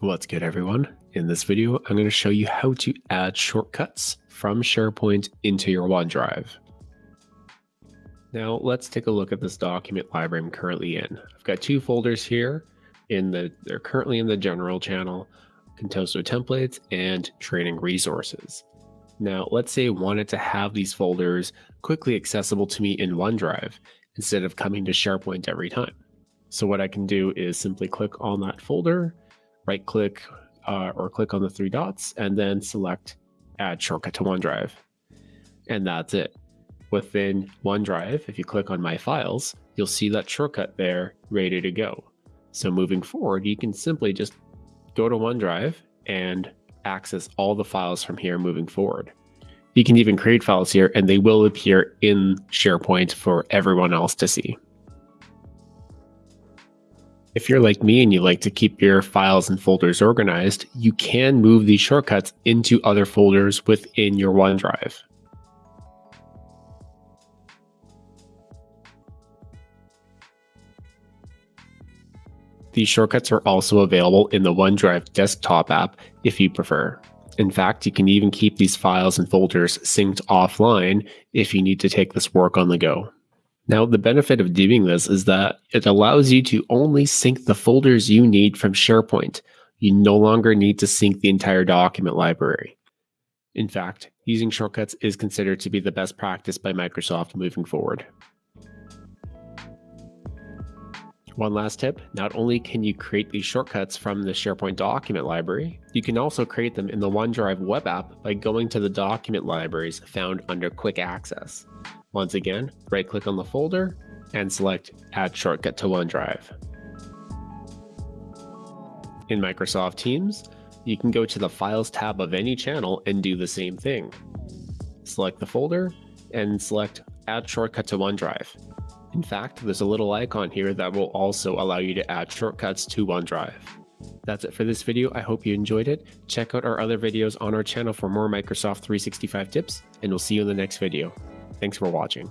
What's good everyone? In this video, I'm going to show you how to add shortcuts from SharePoint into your OneDrive. Now let's take a look at this document library I'm currently in. I've got two folders here in the they're currently in the general channel, Contoso templates and training resources. Now let's say I wanted to have these folders quickly accessible to me in OneDrive instead of coming to SharePoint every time. So what I can do is simply click on that folder right click uh, or click on the three dots and then select add shortcut to OneDrive. And that's it. Within OneDrive, if you click on my files, you'll see that shortcut there ready to go. So moving forward, you can simply just go to OneDrive and access all the files from here moving forward. You can even create files here and they will appear in SharePoint for everyone else to see. If you're like me and you like to keep your files and folders organized, you can move these shortcuts into other folders within your OneDrive. These shortcuts are also available in the OneDrive desktop app if you prefer. In fact, you can even keep these files and folders synced offline if you need to take this work on the go. Now, the benefit of doing this is that it allows you to only sync the folders you need from SharePoint. You no longer need to sync the entire document library. In fact, using shortcuts is considered to be the best practice by Microsoft moving forward. One last tip, not only can you create these shortcuts from the SharePoint document library, you can also create them in the OneDrive web app by going to the document libraries found under Quick Access. Once again, right click on the folder and select Add Shortcut to OneDrive. In Microsoft Teams, you can go to the Files tab of any channel and do the same thing. Select the folder and select Add Shortcut to OneDrive. In fact, there's a little icon here that will also allow you to add shortcuts to OneDrive. That's it for this video. I hope you enjoyed it. Check out our other videos on our channel for more Microsoft 365 tips, and we'll see you in the next video. Thanks for watching.